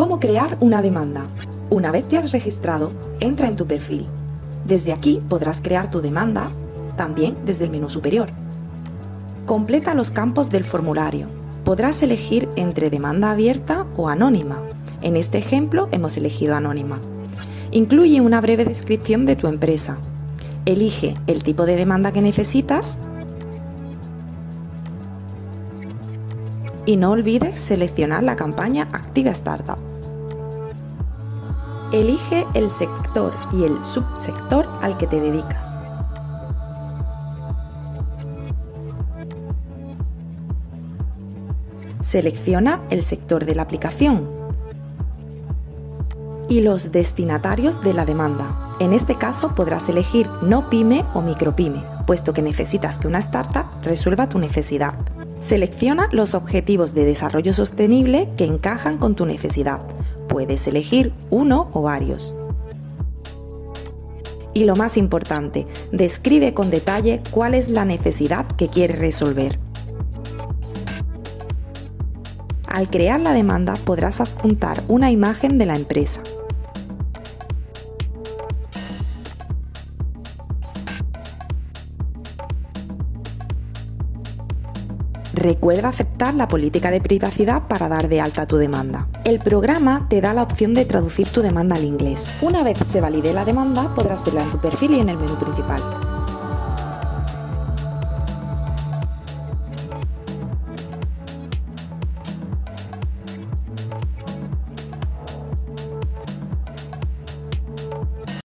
¿Cómo crear una demanda? Una vez te has registrado, entra en tu perfil. Desde aquí podrás crear tu demanda, también desde el menú superior. Completa los campos del formulario. Podrás elegir entre demanda abierta o anónima. En este ejemplo hemos elegido anónima. Incluye una breve descripción de tu empresa. Elige el tipo de demanda que necesitas y no olvides seleccionar la campaña Activa Startup. Elige el sector y el subsector al que te dedicas. Selecciona el sector de la aplicación y los destinatarios de la demanda. En este caso podrás elegir no pyme o micropyme, puesto que necesitas que una startup resuelva tu necesidad. Selecciona los objetivos de desarrollo sostenible que encajan con tu necesidad. Puedes elegir uno o varios. Y lo más importante, describe con detalle cuál es la necesidad que quieres resolver. Al crear la demanda podrás adjuntar una imagen de la empresa, Recuerda aceptar la política de privacidad para dar de alta tu demanda. El programa te da la opción de traducir tu demanda al inglés. Una vez se valide la demanda, podrás verla en tu perfil y en el menú principal.